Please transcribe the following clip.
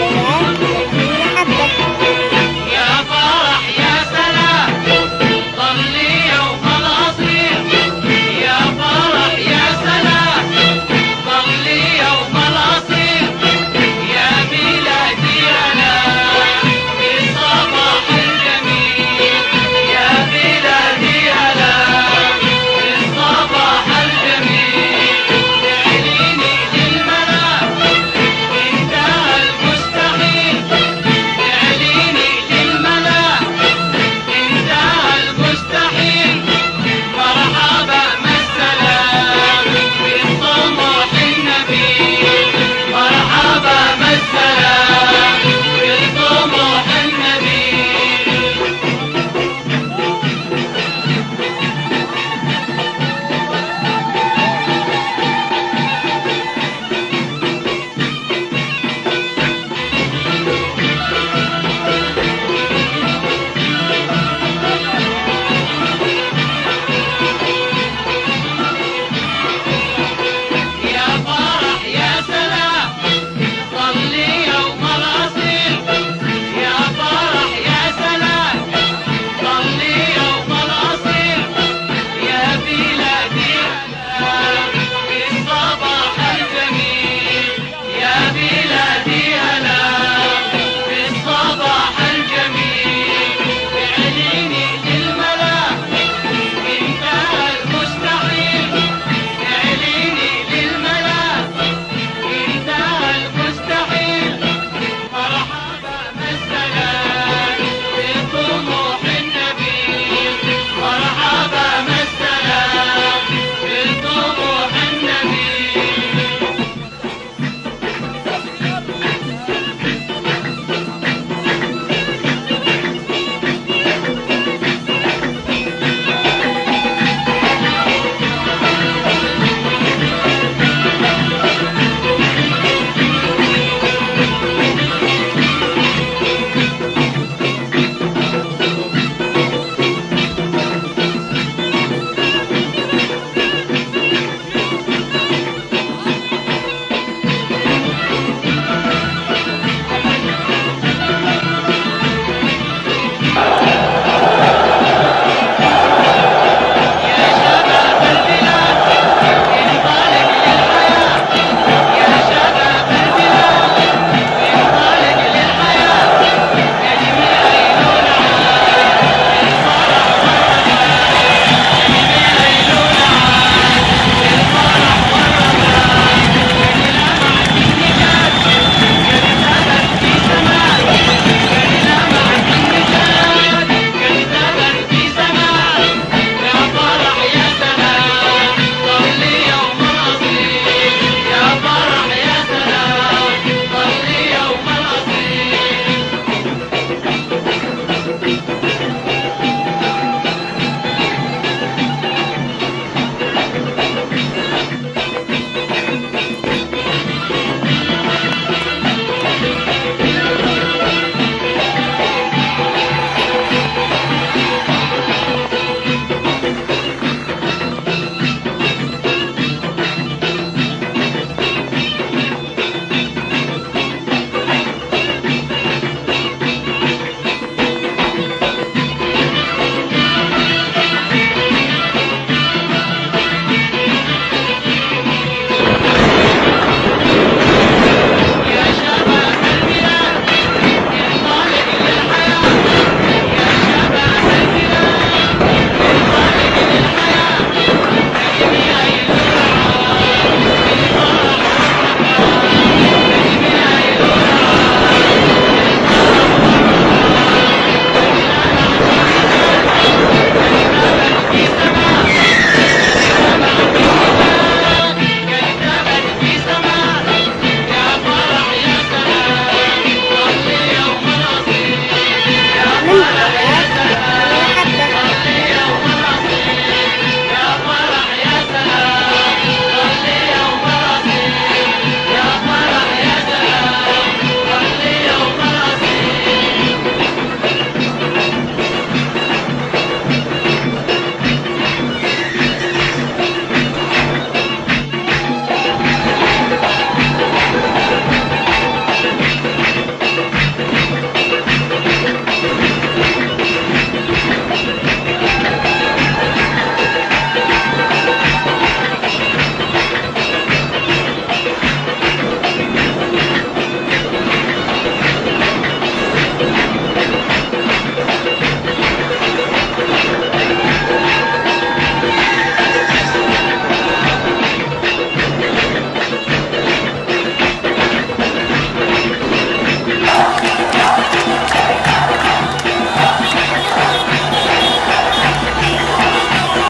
Hello.